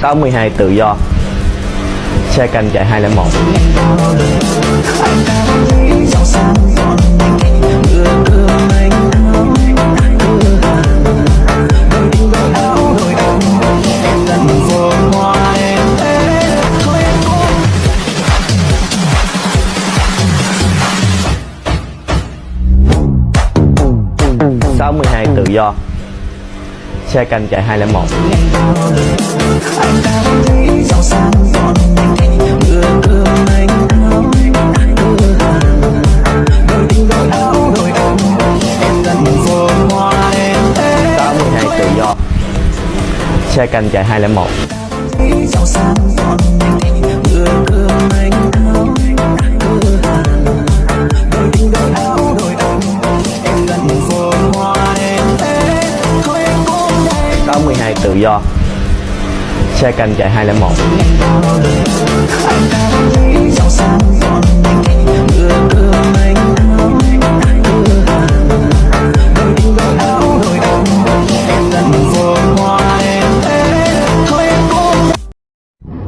62 tự do. Xe canh chạy 201 62 tự do. Xe canh chạy 201 82 tự do. Xe canh chạy 201 62 tự do. Xe canh chạy 201